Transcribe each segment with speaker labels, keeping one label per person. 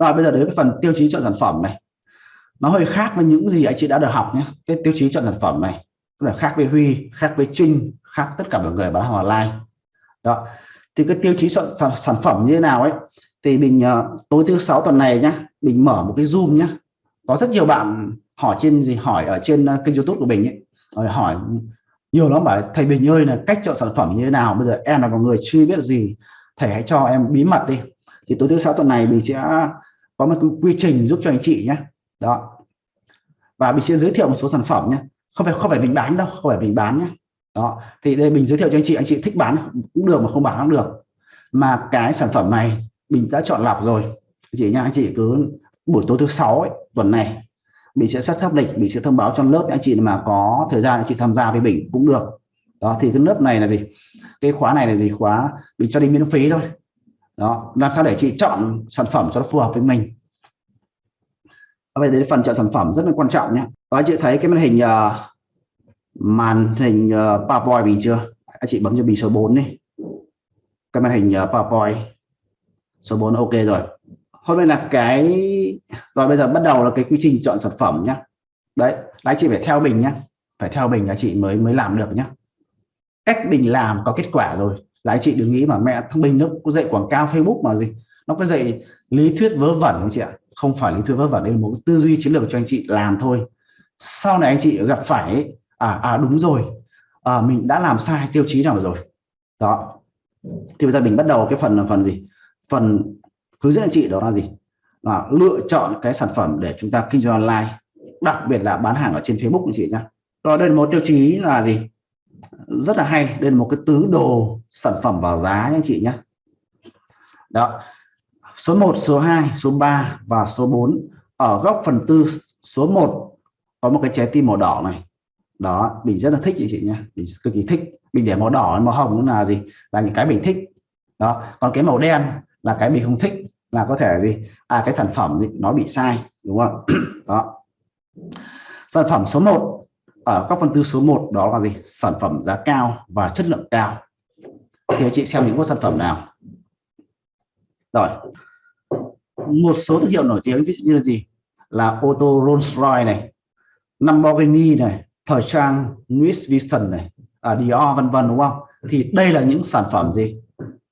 Speaker 1: rồi bây giờ đến cái phần tiêu chí chọn sản phẩm này. Nó hơi khác với những gì anh chị đã được học nhé. Cái tiêu chí chọn sản phẩm này là khác với Huy khác với Trinh khác tất cả mọi người bán hàng online. Đó. Thì cái tiêu chí chọn sản, sản phẩm như thế nào ấy thì mình uh, tối thứ sáu tuần này nhá mình mở một cái zoom nhá. Có rất nhiều bạn hỏi trên gì hỏi ở trên uh, kênh youtube của mình ấy. Rồi hỏi nhiều lắm bảo thầy Bình ơi là cách chọn sản phẩm như thế nào? Bây giờ em là một người chưa biết gì. Thầy hãy cho em bí mật đi. Thì tối thứ sáu tuần này mình sẽ có một quy trình giúp cho anh chị nhé. Đó. Và mình sẽ giới thiệu một số sản phẩm nhé. Không phải không phải mình bán đâu không phải mình bán nhé. Đó. Thì đây mình giới thiệu cho anh chị anh chị thích bán cũng được mà không bán cũng được. Mà cái sản phẩm này mình đã chọn lọc rồi. Anh chị nha anh chị cứ buổi tối thứ sáu ấy, tuần này mình sẽ sắp sắp lịch mình sẽ thông báo cho lớp anh chị mà có thời gian anh chị tham gia với mình cũng được. Đó thì cái lớp này là gì? Cái khóa này là gì? Khóa mình cho đi miễn phí thôi đó làm sao để chị chọn sản phẩm cho nó phù hợp với mình? Bây đến phần chọn sản phẩm rất là quan trọng nhé. Đó anh chị thấy cái màn hình uh, màn hình uh, PowerPoint mình chưa? Anh chị bấm cho mình số 4 đi. Cái màn hình uh, PowerPoint. Số 4 ok rồi. Hôm nay là cái rồi bây giờ bắt đầu là cái quy trình chọn sản phẩm nhé. Đấy anh chị phải theo mình nhé. Phải theo mình là chị mới mới làm được nhé. Cách mình làm có kết quả rồi là anh chị đừng nghĩ mà mẹ thằng Bình nó có dạy quảng cáo Facebook mà gì. Nó có dạy lý thuyết vớ vẩn anh chị ạ? Không phải lý thuyết vớ vẩn đây là một tư duy chiến lược cho anh chị làm thôi. Sau này anh chị gặp phải à à đúng rồi. À, mình đã làm sai tiêu chí nào rồi? Đó. Thì bây giờ mình bắt đầu cái phần là phần gì? Phần hướng dẫn anh chị đó là gì? Là lựa chọn cái sản phẩm để chúng ta kinh doanh online đặc biệt là bán hàng ở trên Facebook anh chị nhá. Rồi đây là một tiêu chí là gì? Rất là hay. Đây là một cái tứ đồ sản phẩm vào giá nha anh chị nhé. Đó. Số 1 số 2 số 3 và số 4 ở góc phần tư số 1 có một cái trái tim màu đỏ này. Đó mình rất là thích chị chị nhé. Mình cực kỳ thích. Mình để màu đỏ màu hồng là gì? Là những cái mình thích. Đó. Còn cái màu đen là cái mình không thích. Là có thể gì? À cái sản phẩm gì, nó bị sai đúng không đó. Sản phẩm số 1 ở các phân tư số 1 đó là gì? Sản phẩm giá cao và chất lượng cao. Thì anh chị xem những sản phẩm nào. Rồi. Một số thương hiệu nổi tiếng ví dụ như là gì? Là ô tô Rolls Royce này Lamborghini này thời trang Louis Vuitton này à, Dior vân vân đúng không? Thì đây là những sản phẩm gì?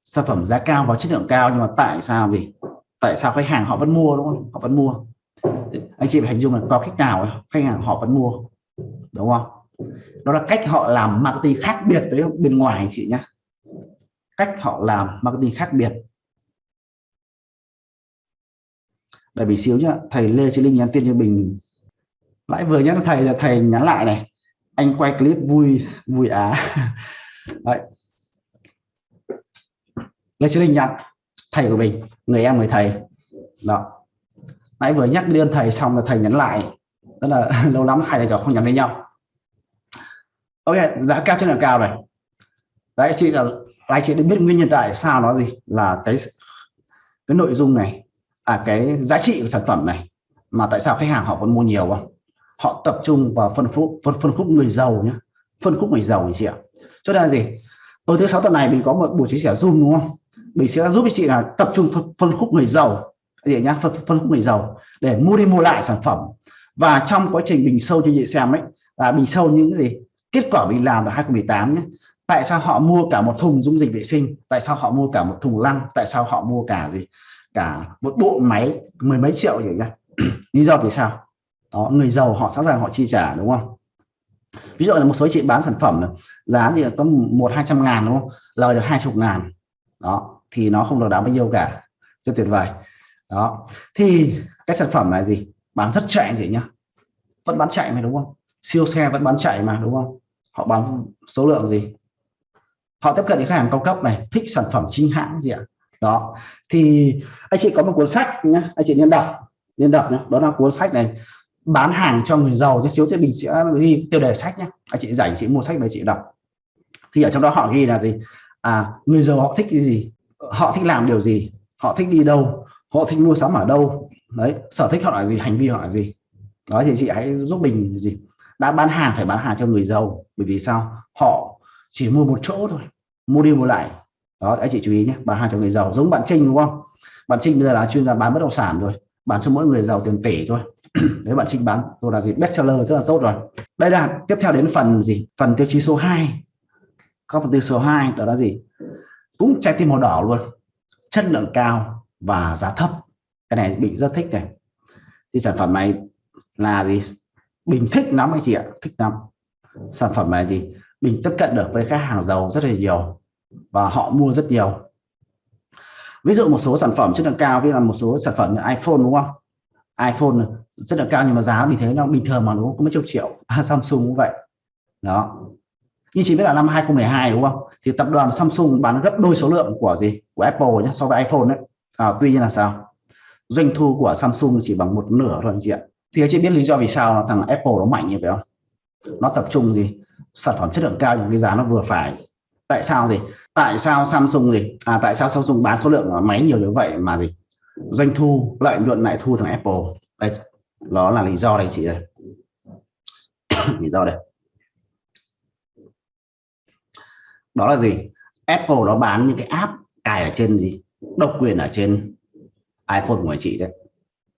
Speaker 1: Sản phẩm giá cao và chất lượng cao nhưng mà tại sao gì? Tại sao khách hàng họ vẫn mua đúng không? Họ vẫn mua. Anh chị phải hình dung là có cách nào khách hàng họ vẫn mua đúng không? Đó là cách họ làm marketing khác biệt với bên ngoài anh chị nhé cách họ làm marketing khác biệt. Đợi bị xíu nhá, thầy Lê Chí Linh nhắn tin cho mình. Lại vừa nhắn thầy là thầy nhắn lại này. Anh quay clip vui vui á. Đấy. Lê Chí Linh nhắn, thầy của mình, người em người thầy. Đó. Nãy vừa nhắc liên thầy xong là thầy nhắn lại rất là lâu lắm hai thầy trò không nhắn với nhau. Ok giá cao chất lượng cao này. Đấy chị là anh chị đã biết nguyên nhân tại sao nó gì? Là cái cái nội dung này à cái giá trị của sản phẩm này mà tại sao khách hàng họ vẫn mua nhiều không? Họ tập trung vào phân khúc phân, phân khúc người giàu nhé phân khúc người giàu chị ạ. Cho nên là gì? Tối thứ sáu tuần này mình có một buổi chia sẻ zoom đúng không? Mình sẽ giúp chị là tập trung phân, phân khúc người giàu. Gì nhá? Phân, phân khúc người giàu để mua đi mua lại sản phẩm và trong quá trình bình sâu cho chị xem ấy là bình sâu những gì? Kết quả mình làm vào 2018 nhé. Tại sao họ mua cả một thùng dung dịch vệ sinh? Tại sao họ mua cả một thùng lăn tại sao họ mua cả gì? Cả một bộ máy mười mấy triệu gì nhá lý do vì sao? Đó, người giàu họ sẵn sàng họ chi trả, đúng không? Ví dụ là một số chị bán sản phẩm giá gì có một hai trăm ngàn, đúng không? Lời được hai chục ngàn. Đó, thì nó không được đáng bao nhiêu cả. Rất tuyệt vời. Đó, thì cái sản phẩm là gì? Bán rất chạy thì nhá. Vẫn bán chạy mà đúng không? Siêu xe vẫn bán chạy mà đúng không? Họ bán số lượng gì? Họ tiếp cận những khách hàng cao cấp này thích sản phẩm chính hãng gì ạ? Đó. Thì anh chị có một cuốn sách nhá, anh chị nên đọc nên đọc nhé đó là cuốn sách này bán hàng cho người giàu tí xíu thì mình sẽ ghi tiêu đề sách nhé anh chị rảnh chị mua sách để chị đọc. Thì ở trong đó họ ghi là gì? À người giàu họ thích cái gì? Họ thích làm điều gì? Họ thích đi đâu? Họ thích mua sắm ở đâu? Đấy, sở thích họ là gì, hành vi họ là gì. Đó thì chị hãy giúp mình gì. Đã bán hàng phải bán hàng cho người giàu, bởi vì sao? Họ chỉ mua một chỗ thôi, mua đi mua lại. Đó anh chị chú ý nhé, bán hàng cho người giàu, giống bạn Trinh, đúng không? Bạn Trinh bây giờ là chuyên gia bán bất động sản rồi, bán cho mỗi người giàu tiền tỷ thôi. Đấy, bạn Trinh bán, tôi là gì? Best seller rất là tốt rồi. Đây là, tiếp theo đến phần gì? Phần tiêu chí số 2 có phần tiêu số 2 đó là gì? Cũng trái tim màu đỏ luôn. Chất lượng cao và giá thấp cái này Bình rất thích này. Thì sản phẩm này là gì? Bình thích lắm anh chị ạ thích lắm. Sản phẩm này gì Bình tiếp cận được với khách hàng giàu rất là nhiều và họ mua rất nhiều. Ví dụ một số sản phẩm chất lượng cao như là một số sản phẩm như iPhone đúng không? iPhone rất là cao nhưng mà giá thì thế nó bình thường mà nó có mấy chục triệu. À, Samsung cũng vậy. Đó. Như chỉ biết là năm 2012 đúng không? Thì tập đoàn Samsung bán gấp đôi số lượng của gì? Của Apple nhé so với iPhone đấy à, tuy nhiên là sao? Doanh thu của Samsung chỉ bằng một nửa thôi anh chị ạ. Thì anh chị biết lý do vì sao thằng Apple nó mạnh như vậy không? Nó tập trung gì? Sản phẩm chất lượng cao nhưng cái giá nó vừa phải. Tại sao gì? Tại sao Samsung gì? À tại sao Samsung bán số lượng máy nhiều như vậy mà gì? Doanh thu, lợi nhuận lại thu thằng Apple. Đây, đó là lý do đây chị đây lý do đây. Đó là gì? Apple nó bán những cái app cài ở trên gì? Độc quyền ở trên iPhone của anh chị đấy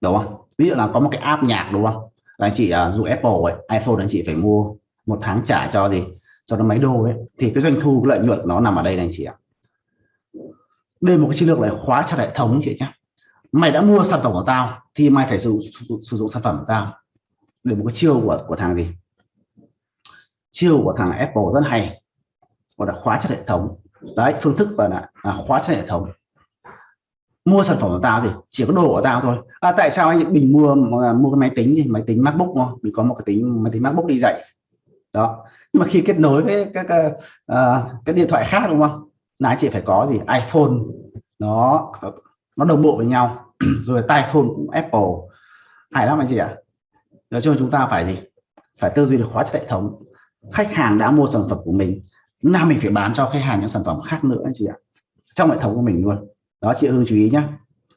Speaker 1: đúng không? Ví dụ là có một cái app nhạc đúng không? Là anh chị uh, dùng Apple ấy, iPhone anh chị phải mua một tháng trả cho gì? Cho nó máy đô ấy. Thì cái doanh thu cái lợi nhuận nó nằm ở đây này anh chị ạ. Đây một cái chiến lược này khóa chặt hệ thống chị nhé mày đã mua sản phẩm của tao thì mày phải sử, sử, sử dụng sản phẩm của tao. Để một cái chiêu của của thằng gì? Chiêu của thằng Apple rất hay. Gọi là khóa chặt hệ thống. Đấy phương thức gọi là, là khóa chặt hệ thống mua sản phẩm của tao gì chỉ có đồ của tao thôi. À, tại sao anh bình mua mua cái máy tính gì máy tính MacBook không mình có một cái tính máy tính MacBook đi dạy. Đó. Nhưng mà khi kết nối với các uh, à, cái điện thoại khác đúng không? Là anh chị phải có gì? iPhone. Nó nó đồng bộ với nhau. Rồi tai phone cũng Apple. Hay lắm anh chị ạ. Nói chung chúng ta phải gì? Phải tư duy được khóa hệ thống. Khách hàng đã mua sản phẩm của mình nào mình phải bán cho khách hàng những sản phẩm khác nữa anh chị ạ. Trong hệ thống của mình luôn đó chị Hương chú ý nhé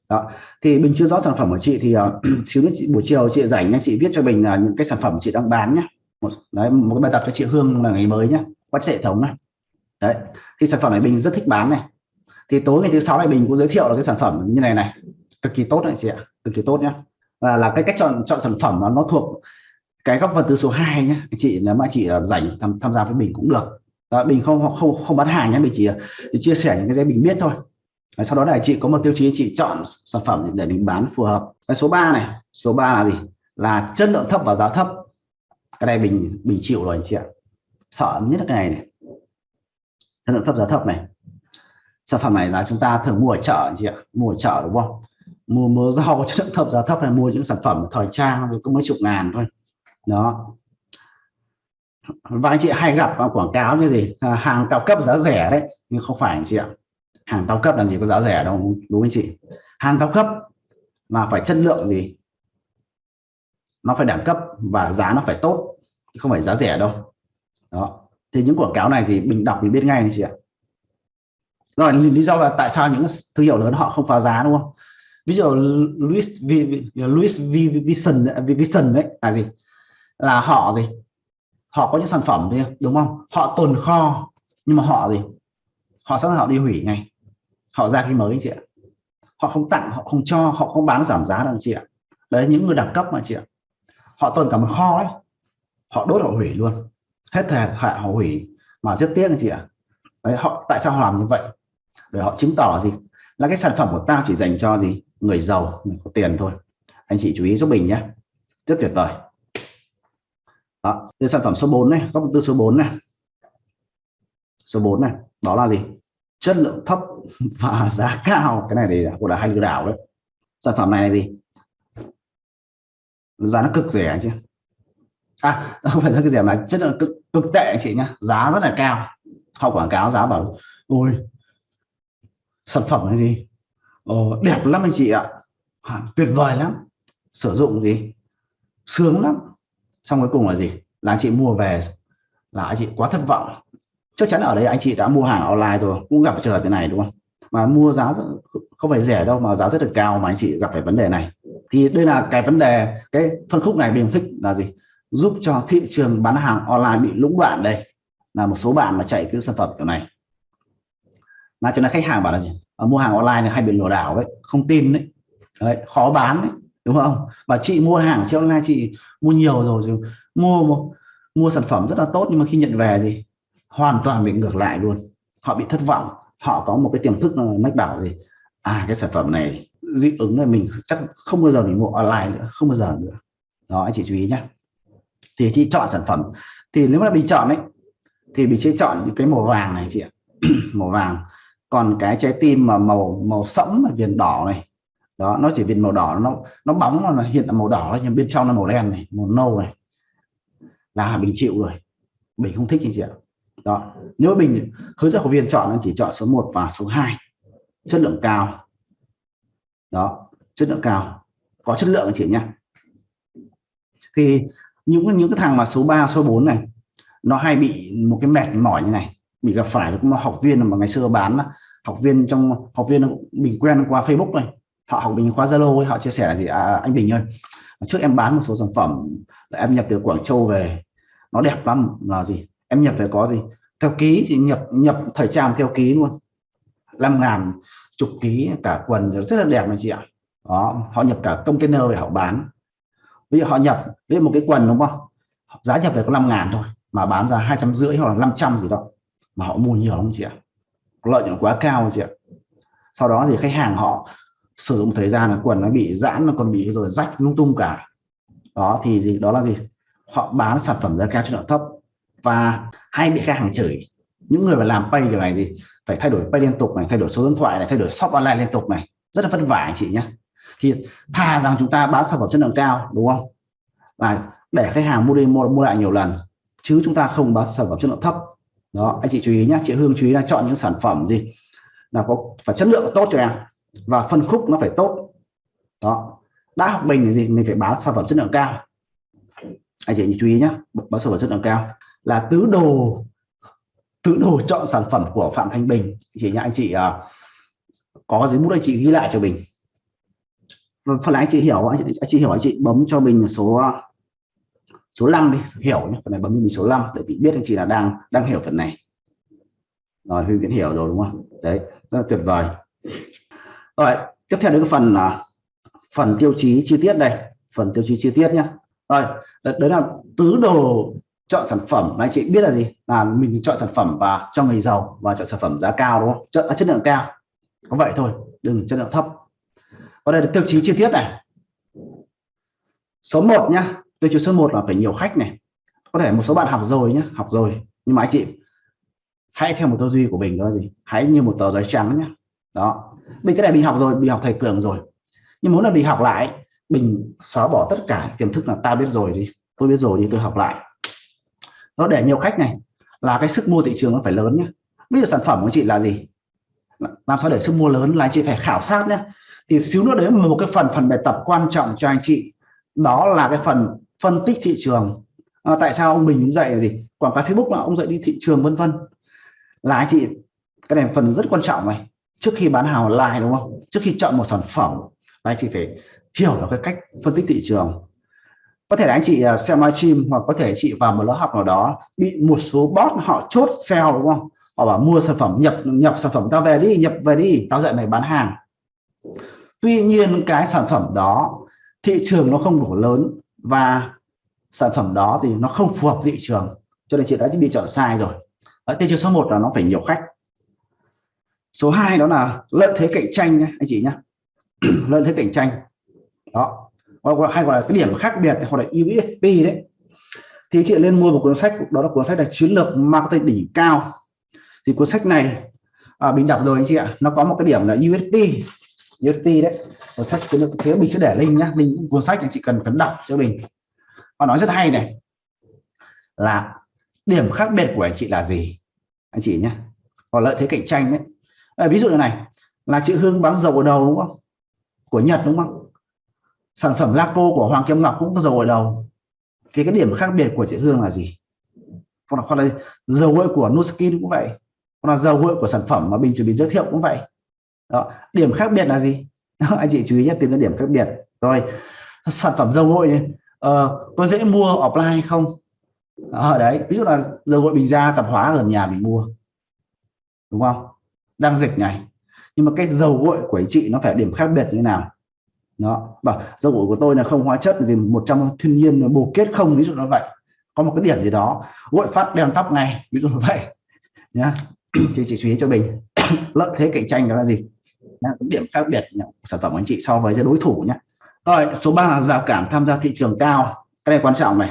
Speaker 1: đó thì mình chưa rõ sản phẩm của chị thì uh, xíu nữa chị buổi chiều chị rảnh nhá chị viết cho mình là những cái sản phẩm chị đang bán nhé một, đấy, một cái bài tập cho chị Hương là ngày mới nhé qua hệ thống này đấy thì sản phẩm này mình rất thích bán này. Thì tối ngày thứ sáu này mình cũng giới thiệu là cái sản phẩm như này này cực kỳ tốt này chị ạ cực kỳ tốt nhé là, là cái cách chọn chọn sản phẩm nó, nó thuộc cái góc phần từ số 2 nhé chị nếu mà chị à, rảnh tham, tham gia với mình cũng được. Đó, mình không không không bán hàng nhé mình chỉ, chỉ chia sẻ những cái gì mình biết thôi sau đó là chị có một tiêu chí chị chọn sản phẩm để mình bán phù hợp. Cái số 3 này số 3 là gì? Là chất lượng thấp và giá thấp. Cái này mình mình chịu rồi anh chị ạ. Sợ nhất là cái này này. Chất lượng thấp giá thấp này. Sản phẩm này là chúng ta thường mua ở chợ anh chị ạ. Mua ở chợ đúng không? Mua mua rau chất lượng thấp giá thấp này mua những sản phẩm thời trang rồi có mấy chục ngàn thôi. Đó. Và anh chị hay gặp quảng cáo như gì? À, hàng cao cấp giá rẻ đấy nhưng không phải anh chị ạ hàng cao cấp làm gì có giá rẻ đâu đúng anh chị? Hàng cao cấp mà phải chất lượng gì? Nó phải đẳng cấp và giá nó phải tốt không phải giá rẻ đâu. Đó. Thì những quảng cáo này thì mình đọc mình biết ngay anh chị ạ. Rồi lý do là tại sao những thương hiệu lớn họ không phá giá đúng không? Ví dụ Louis v, Louis v, Vuitton Vuitton đấy là gì? Là họ gì? Họ có những sản phẩm đúng không? Họ tồn kho nhưng mà họ gì? Họ sẵn họ đi hủy ngay họ ra cái mới chị ạ. Họ không tặng, họ không cho, họ không bán giảm giá đâu chị ạ. Đấy, những người đẳng cấp mà chị ạ. Họ tồn cả một kho ấy. Họ đốt, họ hủy luôn. Hết thời hạn họ hủy mà rất tiếc anh chị ạ. Đấy, họ, tại sao họ làm như vậy? Để họ chứng tỏ gì? Là cái sản phẩm của tao chỉ dành cho gì? Người giàu, người có tiền thôi. Anh chị chú ý giúp mình nhé. Rất tuyệt vời. Đó, từ sản phẩm số 4 này, góc tư số 4 này. Số 4 này, đó là gì? Chất lượng thấp và giá cao. Cái này thì của là hay lừa đảo đấy. Sản phẩm này là gì? Giá nó cực rẻ chứ à không phải rất rẻ mà chất lượng cực cực tệ anh chị nhá. Giá rất là cao. Họ quảng cáo giá bảo ôi sản phẩm là gì? Ồ, đẹp lắm anh chị ạ. À, tuyệt vời lắm. Sử dụng gì? Sướng lắm. Xong cuối cùng là gì? Là anh chị mua về là anh chị quá thất vọng chắc chắn ở đây anh chị đã mua hàng online rồi cũng gặp trường hợp thế này đúng không? Mà mua giá không phải rẻ đâu mà giá rất là cao mà anh chị gặp phải vấn đề này. Thì đây là cái vấn đề cái phân khúc này mình thích là gì? Giúp cho thị trường bán hàng online bị lũng đoạn đây. Là một số bạn mà chạy cái sản phẩm kiểu này. Là cho nên khách hàng bảo là gì? À, mua hàng online này hay bị lừa đảo đấy không tin đấy, đấy khó bán đấy đúng không? Và chị mua hàng trên online chị mua nhiều rồi rồi mua mua, mua sản phẩm rất là tốt nhưng mà khi nhận về gì? Hoàn toàn bị ngược lại luôn. Họ bị thất vọng. Họ có một cái tiềm thức mách bảo gì? À cái sản phẩm này dị ứng là mình, chắc không bao giờ mình mua online nữa, không bao giờ nữa. Đó, anh chị chú ý nhé thì chị chọn sản phẩm. Thì nếu mà mình chọn ấy, thì mình sẽ chọn những cái màu vàng này chị ạ. Màu vàng. Còn cái trái tim mà màu màu sẫm viền đỏ này. Đó, nó chỉ viền màu đỏ, nó nó bóng mà hiện là màu đỏ nhưng bên trong là màu đen này, màu nâu này. Là bình chịu rồi. Bình không thích anh chị ạ đó. Nếu bình hướng dẫn học viên chọn anh chỉ chọn số 1 và số 2 chất lượng cao. Đó. Chất lượng cao. Có chất lượng anh chị nhé. Thì những những cái thằng mà số 3 số 4 này nó hay bị một cái mệt mỏi như này. Bị gặp phải cũng học viên mà ngày xưa bán học viên trong học viên mình quen qua Facebook này họ học mình khóa Zalo ấy họ chia sẻ là gì? À, anh Bình ơi trước em bán một số sản phẩm là em nhập từ Quảng Châu về. Nó đẹp lắm. Là gì? Em nhập phải có gì? Theo ký thì nhập nhập thời trang theo ký luôn. 5 ngàn chục ký, cả quần rất là đẹp anh chị ạ. Đó, họ nhập cả container để họ bán. Bây giờ họ nhập với một cái quần đúng không? Giá nhập về có 5 ngàn thôi, mà bán ra hai trăm rưỡi hoặc là 500 gì đó. Mà họ mua nhiều lắm chị ạ. Lợi nhuận quá cao chị ạ. Sau đó thì khách hàng họ sử dụng thời gian là quần nó bị giãn, nó còn bị rồi rách, lung tung cả. Đó, thì gì? Đó là gì? Họ bán sản phẩm giá cao chất lượng thấp và hay bị khách hàng chửi những người mà làm pay kiểu này gì phải thay đổi pay liên tục này thay đổi số điện thoại này thay đổi shop online liên tục này. Rất là vất vả anh chị nhé thì thà rằng chúng ta bán sản phẩm chất lượng cao đúng không? Và để khách hàng mua đi mua, mua lại nhiều lần chứ chúng ta không bán sản phẩm chất lượng thấp. Đó anh chị chú ý nhé chị Hương chú ý là chọn những sản phẩm gì là có phải chất lượng tốt cho em và phân khúc nó phải tốt. Đó đã học mình là gì mình phải bán sản phẩm chất lượng cao. Anh chị chú ý nhé bán sản phẩm chất lượng cao là tứ đồ tứ đồ chọn sản phẩm của Phạm Thanh Bình. Chị nhá anh chị uh, có giấy bút anh chị ghi lại cho mình. Vâng, phần này anh chị hiểu anh chị, anh chị hiểu anh chị bấm cho mình số à, số 5 đi hiểu nhé. Phần này bấm cho mình số 5 để bị biết anh chị là đang đang hiểu phần này. Rồi Huy Viễn hiểu rồi đúng không? Đấy rất là tuyệt vời. Rồi tiếp theo đến cái phần là phần tiêu chí chi tiết đây phần tiêu chí chi tiết nhé. Rồi đấy là tứ đồ chọn sản phẩm. Anh chị biết là gì? Là mình chọn sản phẩm và cho người giàu và chọn sản phẩm giá cao đúng không? Chất, à, chất lượng cao. Có vậy thôi đừng chất lượng thấp. Và đây là tiêu chí chi tiết này. Số 1 nhá. Tiêu chí số 1 là phải nhiều khách này. Có thể một số bạn học rồi nhé học rồi. Nhưng mà anh chị hãy theo một tư duy của mình đó là gì? Hãy như một tờ giấy trắng nhé đó. Mình cái này mình học rồi mình học thầy cường rồi. Nhưng muốn là mình học lại mình xóa bỏ tất cả tiềm thức là ta biết rồi đi. Tôi biết rồi đi tôi học lại nó để nhiều khách này là cái sức mua thị trường nó phải lớn nhé bây giờ sản phẩm của chị là gì? Làm sao để sức mua lớn? Là anh chị phải khảo sát nhé thì xíu nữa đấy một cái phần phần bài tập quan trọng cho anh chị đó là cái phần phân tích thị trường. À, tại sao ông Bình dạy là gì? Quảng cáo Facebook là ông dạy đi thị trường vân vân. Là anh chị cái này phần rất quan trọng này. Trước khi bán hàng online đúng không? Trước khi chọn một sản phẩm là anh chị phải hiểu được cái cách phân tích thị trường có thể là anh chị à, xem livestream hoặc có thể chị vào một lớp học nào đó, bị một số bot họ chốt sale, đúng không? Họ bảo mua sản phẩm nhập nhập sản phẩm tao về đi, nhập về đi, tao dạy mày bán hàng. Tuy nhiên cái sản phẩm đó, thị trường nó không đủ lớn và sản phẩm đó thì nó không phù hợp thị trường, cho nên chị đã bị chọn sai rồi. Ở tiêu chí số 1 là nó phải nhiều khách. Số 2 đó là lợi thế cạnh tranh nhé, anh chị nhé. Lợi thế cạnh tranh. Đó hay gọi là cái điểm khác biệt hoặc là USP đấy. Thì chị lên mua một cuốn sách đó là cuốn sách là chiến lược marketing đỉnh cao. Thì cuốn sách này à, mình đọc rồi anh chị ạ. Nó có một cái điểm là USP USP đấy. Cuốn sách chiến lược thế mình sẽ để link nhá. Link cuốn sách anh chị cần cần đọc cho mình. Họ nói rất hay này. Là điểm khác biệt của anh chị là gì? Anh chị nhé còn lợi thế cạnh tranh đấy. À, ví dụ như này là chị Hương bán dầu ở đầu đúng không? Của Nhật đúng không? Sản phẩm Laco của Hoàng Kim Ngọc cũng có dầu ở đầu. Thì cái điểm khác biệt của chị Hương là gì? Hoặc là, hoặc là dầu gội của Nuskin cũng vậy. Hoặc là dầu gội của sản phẩm mà mình chuẩn bị giới thiệu cũng vậy. Đó điểm khác biệt là gì? Anh chị chú ý nhé, tìm ra điểm khác biệt. Rồi sản phẩm dầu gội này Ờ, có dễ mua offline không? Ở đấy ví dụ là dầu gội bình ra tạp hóa ở nhà mình mua. Đúng không? Đang dịch này. Nhưng mà cái dầu gội của anh chị nó phải điểm khác biệt như thế nào? Đó. Bảo dầu gội của tôi là không hóa chất gì 100 thiên nhiên bổ kết không, ví dụ như vậy. Có một cái điểm gì đó gội phát đen tóc ngay, ví dụ như vậy. Nhá. Thì chị chú ý cho mình. Lợi thế cạnh tranh đó là gì? Điểm khác biệt sản phẩm của anh chị so với đối thủ nhé rồi, số 3 là rào cản tham gia thị trường cao. Cái này quan trọng này.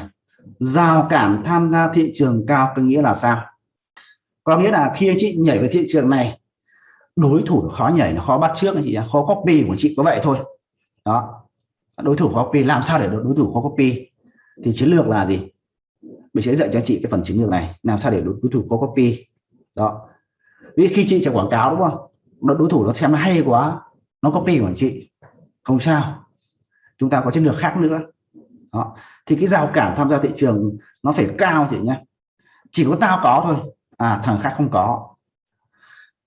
Speaker 1: Rào cản tham gia thị trường cao có nghĩa là sao? Có nghĩa là khi anh chị nhảy vào thị trường này, đối thủ khó nhảy, nó khó bắt trước anh chị khó copy của chị có vậy thôi đó. Đối thủ khó copy làm sao để đối thủ khó copy thì chiến lược là gì? Mình sẽ dạy cho anh chị cái phần chiến lược này. Làm sao để đối, đối thủ khó copy đó. Vì khi chị chạy quảng cáo đúng không? Đối thủ nó xem nó hay quá nó copy của anh chị. Không sao. Chúng ta có chiến lược khác nữa. Đó. thì cái rào cản tham gia thị trường nó phải cao chị nhé. Chỉ có tao có thôi. À thằng khác không có.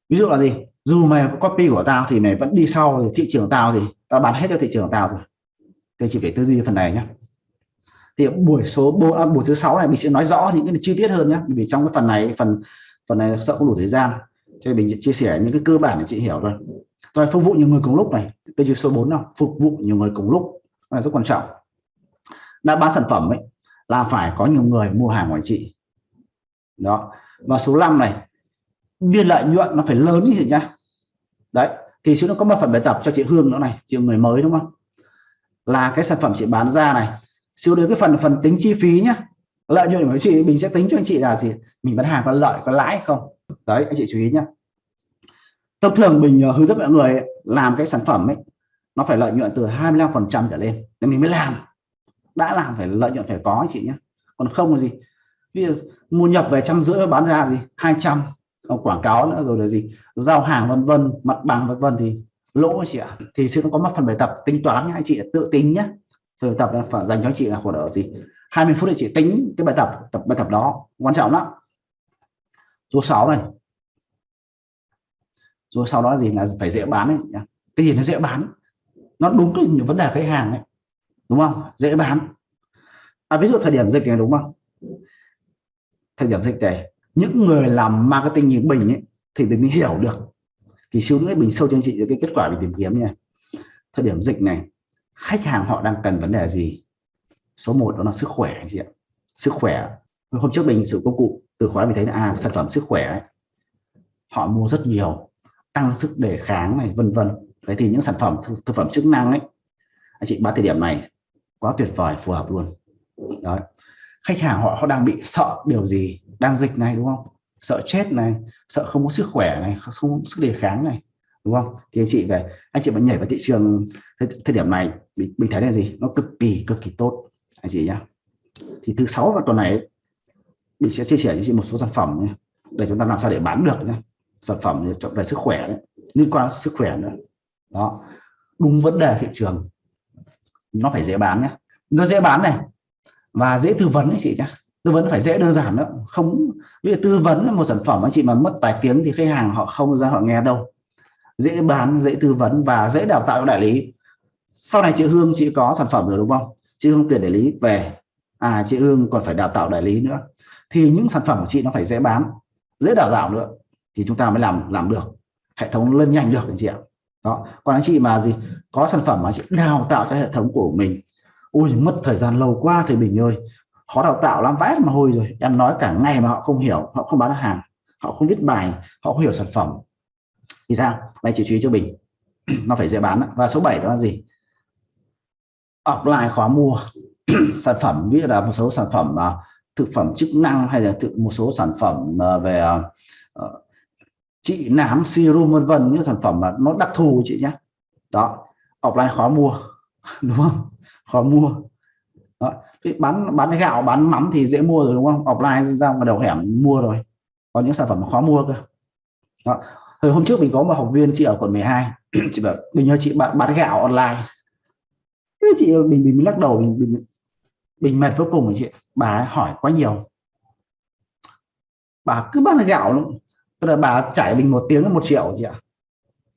Speaker 1: Ví dụ là gì? Dù mày có copy của tao thì mày vẫn đi sau thì thị trường tao thì đã bán hết cho thị trường tao rồi. Thì chỉ phải tư duy phần này nhé thì buổi số buổi, à, buổi thứ sáu này mình sẽ nói rõ những cái chi tiết hơn nhé vì trong cái phần này phần phần này sợ không đủ thời gian. Cho mình chia sẻ những cái cơ bản để chị hiểu rồi tôi phục vụ nhiều người cùng lúc này. Tư duy số 4 nào phục vụ nhiều người cùng lúc. Là rất quan trọng. Đã bán sản phẩm ấy là phải có nhiều người mua hàng của chị. Đó. Và số 5 này biên lợi nhuận nó phải lớn như thế nhá. Đấy thì xíu nó có một phần bài tập cho chị Hương nữa này, chị người mới đúng không? Là cái sản phẩm chị bán ra này. Siêu đến cái phần phần tính chi phí nhá. Lợi nhuận của chị, mình sẽ tính cho anh chị là gì? Mình bán hàng có lợi, có lãi không? Đấy, anh chị chú ý nhá. Thông thường mình ờ, hướng dẫn mọi người làm cái sản phẩm ấy, nó phải lợi nhuận từ 25 phần trăm trở lên. Để mình mới làm. Đã làm phải lợi nhuận phải có anh chị nhé còn không là gì? Bây giờ mua nhập về trăm rưỡi bán ra gì? 200 Ờ, quảng cáo nữa rồi là gì? Giao hàng vân vân mặt bằng vân vân thì lỗ chị ạ. Thì sẽ có một phần bài tập tính toán nhá anh chị tự tính nhé phần tập là phải dành cho anh chị là khoảng độ gì? 20 phút để chị tính cái bài tập tập bài tập đó. Quan trọng lắm. Số 6 này. Rồi sau đó gì là phải dễ bán ấy cái gì nó dễ bán? Nó đúng cái vấn đề khách hàng ấy. Đúng không? Dễ bán. À, ví dụ thời điểm dịch này đúng không? Thời điểm dịch này những người làm marketing như bình ấy thì mình mới hiểu được. Thì siêu nữa mình sâu cho anh chị cái kết quả mình tìm kiếm nha. Thời điểm dịch này khách hàng họ đang cần vấn đề gì? Số 1 đó là sức khỏe anh chị ạ. Sức khỏe. Hôm trước mình sử công cụ từ khóa mình thấy là à sản phẩm sức khỏe ấy, họ mua rất nhiều tăng sức đề kháng này vân vân. Thế thì những sản phẩm thực phẩm chức năng ấy anh chị bán thời điểm này quá tuyệt vời phù hợp luôn. Đấy khách hàng họ họ đang bị sợ điều gì? Đang dịch này đúng không? Sợ chết này sợ không có sức khỏe này không có sức đề kháng này đúng không? Thì anh chị về anh chị vẫn nhảy vào thị trường thời, điểm này mình, mình thấy là gì? Nó cực kỳ cực kỳ tốt anh chị nhá. Thì thứ sáu và tuần này mình sẽ chia sẻ với chị một số sản phẩm nhé, để chúng ta làm sao để bán được nhé sản phẩm về sức khỏe đấy, liên quan đến sức khỏe nữa. Đó đúng vấn đề thị trường nó phải dễ bán nhé. Nó dễ bán này và dễ tư vấn đấy chị nhé tư vấn phải dễ đơn giản nữa không, ví dụ tư vấn một sản phẩm anh chị mà mất vài tiếng thì khách hàng họ không ra họ nghe đâu. Dễ bán, dễ tư vấn và dễ đào tạo đại lý. Sau này chị Hương, chị có sản phẩm rồi đúng không? Chị Hương tuyển đại lý về. À chị Hương còn phải đào tạo đại lý nữa. Thì những sản phẩm của chị nó phải dễ bán, dễ đào tạo nữa thì chúng ta mới làm làm được. Hệ thống lên nhanh được anh chị ạ. Đó, còn anh chị mà gì, có sản phẩm mà chị đào tạo cho hệ thống của mình ui mất thời gian lâu quá thầy bình ơi. Khó đào tạo lắm vãi mà hôi rồi. Em nói cả ngày mà họ không hiểu họ không bán hàng họ không viết bài họ không hiểu sản phẩm. Thì sao? Đây chỉ chú ý cho bình. Nó phải dễ bán và số 7 đó là gì? Offline khó mua. Sản phẩm ví dụ là một số sản phẩm uh, thực phẩm chức năng hay là thực, một số sản phẩm uh, về uh, trị nám serum vân vân những sản phẩm mà nó đặc thù chị nhé đó offline khó mua. Đúng không? Khó mua. Đó. bán bán gạo bán mắm thì dễ mua rồi đúng không? Offline ra ngoài đầu hẻm mua rồi. Có những sản phẩm khó mua cơ. Đó. Hồi hôm trước mình có một học viên chị ở quận 12 chị bảo mình nhớ chị bán, bán gạo online. Thế chị mình mình lắc đầu mình, mình mình mệt vô cùng chị. Bà hỏi quá nhiều. Bà cứ bán gạo luôn. Tức là bà chảy mình một tiếng là một triệu chị ạ.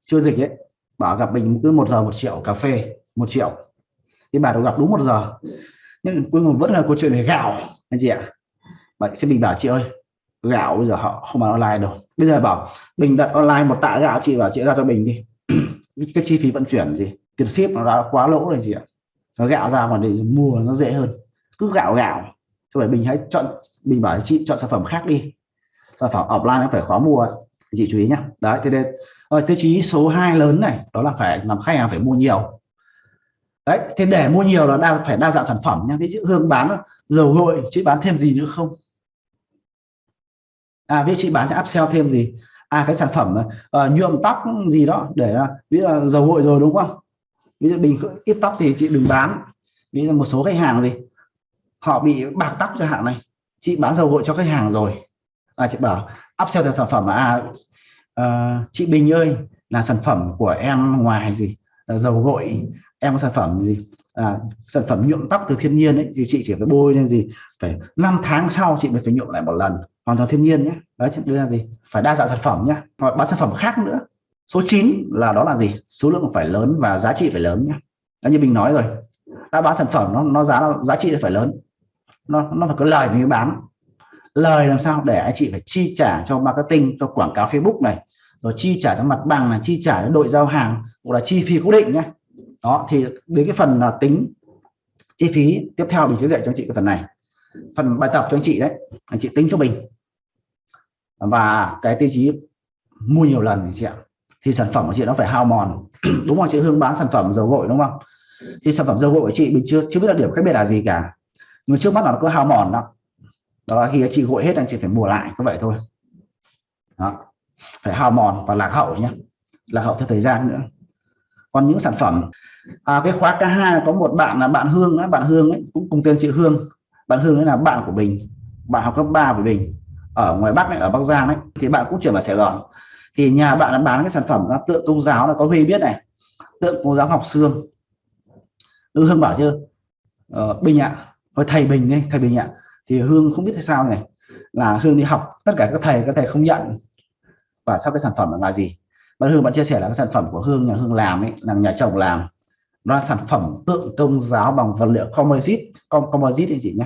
Speaker 1: Chưa dịch ấy. Bà gặp mình cứ một giờ một triệu cà phê một triệu thì bà được gặp đúng một giờ. Nhưng cuối cùng vẫn là câu chuyện về gạo, anh chị ạ. Bà sẽ mình bảo chị ơi, gạo bây giờ họ không bán online đâu. Bây giờ bảo, Bình đặt online một tạ gạo, chị bảo chị ra cho Bình đi. Cái chi phí vận chuyển gì? Tiền ship nó đã quá lỗ rồi chị ạ. Nó gạo ra mà để mua nó dễ hơn. Cứ gạo gạo. Cho phải Bình hãy chọn, Bình bảo chị chọn sản phẩm khác đi. Sản phẩm offline nó phải khó mua chị chú ý nhá. Đấy, thế nên rồi tiêu chí số 2 lớn này, đó là phải làm khách hàng phải mua nhiều đấy thế để mua nhiều là đa phải đa dạng sản phẩm nha. ví dụ hương bán dầu gội chị bán thêm gì nữa không? À ví dụ chị bán thì upsell thêm gì? À cái sản phẩm uh, nhuộm tóc gì đó để uh, ví dụ dầu gội rồi đúng không? Ví dụ bình ít tóc thì chị đừng bán. Ví dụ một số khách hàng gì họ bị bạc tóc cho hạn này chị bán dầu gội cho khách hàng rồi. À, chị bảo upsell theo sản phẩm à uh, chị Bình ơi là sản phẩm của em ngoài gì? Ờ, dầu gội em có sản phẩm gì? À, sản phẩm nhuộm tóc từ thiên nhiên ấy thì chị chỉ phải bôi lên gì? Phải 5 tháng sau chị mới phải nhuộm lại một lần hoàn toàn thiên nhiên nhé đấy đây là gì? Phải đa dạng sản phẩm nhé hoặc bán sản phẩm khác nữa. Số 9 là đó là gì? Số lượng phải lớn và giá trị phải lớn nhé đó như mình nói rồi đã bán sản phẩm nó nó giá giá trị phải lớn. Nó nó phải có lời mới bán. Lời làm sao để anh chị phải chi trả cho marketing cho quảng cáo Facebook này rồi chi trả cho mặt bằng là chi trả cho đội giao hàng hoặc là chi phí cố định nhé. Đó, thì đến cái phần là tính chi phí tiếp theo mình sẽ dạy cho anh chị cái phần này. Phần bài tập cho anh chị đấy, anh chị tính cho mình và cái tiêu chí mua nhiều lần anh chị ạ. Thì sản phẩm của chị nó phải hao mòn. Đúng không chị Hương bán sản phẩm dầu gội đúng không? Thì sản phẩm dầu gội của chị mình chưa chưa biết là điểm khác biệt là gì cả. Nhưng mà trước mắt là nó cứ hao mòn đó. Đó là khi chị gội hết anh chị phải mua lại có vậy thôi. Đó phải hao mòn và lạc hậu nhé. Lạc hậu theo thời gian nữa. Còn những sản phẩm à, cái khóa K2 có một bạn là bạn Hương ấy, bạn Hương ấy, cũng cùng tên chị Hương. Bạn Hương ấy là bạn của mình bạn học cấp 3 với mình ở ngoài Bắc ấy, ở Bắc Giang ấy thì bạn cũng chuyển vào Sài Gòn. Thì nhà bạn đã bán cái sản phẩm là tượng công giáo là có Huy biết này tượng công giáo học xương Nữ Hương bảo chưa ờ, Bình ạ à, thầy Bình đây thầy Bình ạ. À. thì Hương không biết tại sao này là Hương đi học tất cả các thầy các thầy không nhận và sau cái sản phẩm là gì? Bạn Hương bạn chia sẻ là cái sản phẩm của Hương nhà Hương làm ấy là nhà chồng làm. Nó là sản phẩm tượng công giáo bằng vật liệu composite com composite anh chị nhé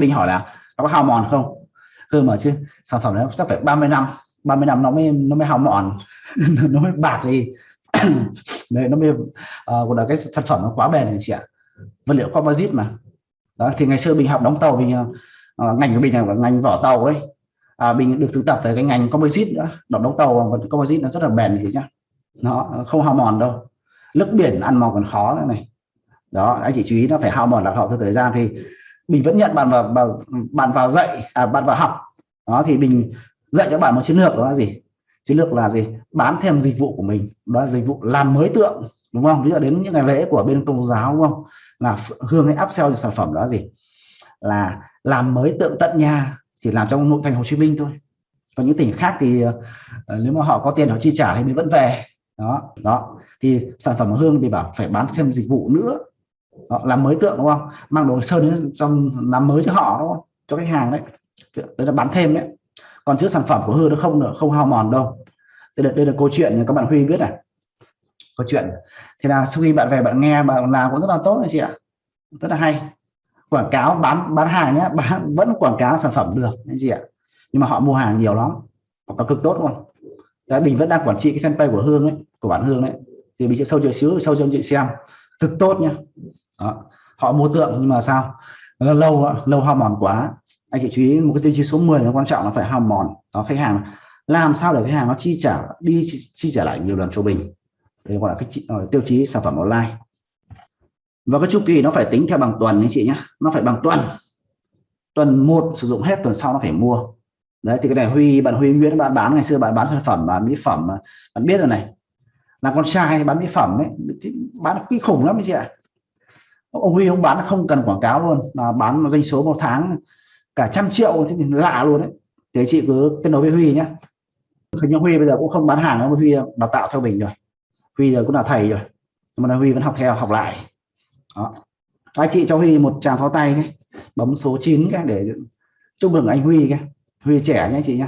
Speaker 1: linh hỏi là nó có hao mòn không? Hương mà chứ sản phẩm nó chắc phải 30 năm 30 năm nó mới nó mới hao mòn nó mới bạc đi. Đấy nó mới uh, là cái sản phẩm nó quá bền này chị ạ. Vật liệu composite mà. Đó thì ngày xưa mình học đóng tàu mình uh, ngành của mình là ngành vỏ tàu ấy à, mình được thực tập về cái ngành composite nữa. Đóng đóng tàu vật composite nó rất là bền gì nhá. Nó không hao mòn đâu. Nước biển ăn mòn còn khó nữa này. Đó anh chị chú ý nó phải hao mòn là họ theo thời gian thì mình vẫn nhận bạn vào, vào bạn vào dạy à, bạn vào học. Đó thì mình dạy cho bạn một chiến lược đó là gì? Chiến lược là gì? Bán thêm dịch vụ của mình. Đó là dịch vụ làm mới tượng đúng không? Ví dụ đến những ngày lễ của bên công giáo đúng không? Là hương hay upsell sale sản phẩm đó là gì? Là làm mới tượng tận nhà chỉ làm trong nội thành Hồ Chí Minh thôi. Còn những tỉnh khác thì uh, nếu mà họ có tiền họ chi trả thì mình vẫn về. Đó đó. Thì sản phẩm của hương thì bảo phải bán thêm dịch vụ nữa. Đó, làm mới tượng đúng không? Mang đồ sơn đến trong làm mới cho họ đúng không? Cho khách hàng đấy. Đấy là bán thêm đấy. Còn chứ sản phẩm của hương nó không nữa không hao mòn đâu. Đây là đây là câu chuyện các bạn huy biết này. Câu chuyện. Thì là sau khi bạn về bạn nghe bạn làm cũng rất là tốt đấy chị ạ. Rất là hay quảng cáo bán bán hàng nhé bán vẫn quảng cáo sản phẩm được anh chị ạ? Nhưng mà họ mua hàng nhiều lắm quảng cáo cực tốt luôn đấy mình vẫn đang quản trị cái fanpage của hương ấy của bản hương đấy thì mình sẽ sâu chơi xíu sâu cho anh chị xem. Cực tốt nhá. Đó. họ mua tượng nhưng mà sao? Lâu lâu hao mòn quá. Anh chị chú ý một cái tiêu chí số 10 nó quan trọng là phải hao mòn. Đó khách hàng làm sao để khách hàng nó chi trả đi chi, chi trả lại nhiều lần cho mình? Đây gọi là cái uh, tiêu chí sản phẩm online và cái chu kỳ nó phải tính theo bằng tuần anh chị nhé nó phải bằng tuần. Tuần một sử dụng hết, tuần sau nó phải mua. Đấy, thì cái này huy, bạn huy nguyễn, bạn bán ngày xưa bạn bán sản phẩm, bán mỹ phẩm bạn biết rồi này. Là con trai bán mỹ phẩm ấy bán kinh khủng lắm anh chị ạ. Ông huy ông bán không cần quảng cáo luôn là bán doanh số một tháng cả trăm triệu thì mình lạ luôn đấy thì chị cứ kết nối với huy nhé hình huy bây giờ cũng không bán hàng nữa, huy đào tạo theo mình rồi. Huy giờ cũng là thầy rồi. Nhưng mà huy vẫn học theo, học lại đó. Anh chị cho huy một tràng pháo tay cái bấm số 9 cái để chúc mừng anh huy cái huy trẻ nhé chị nhé.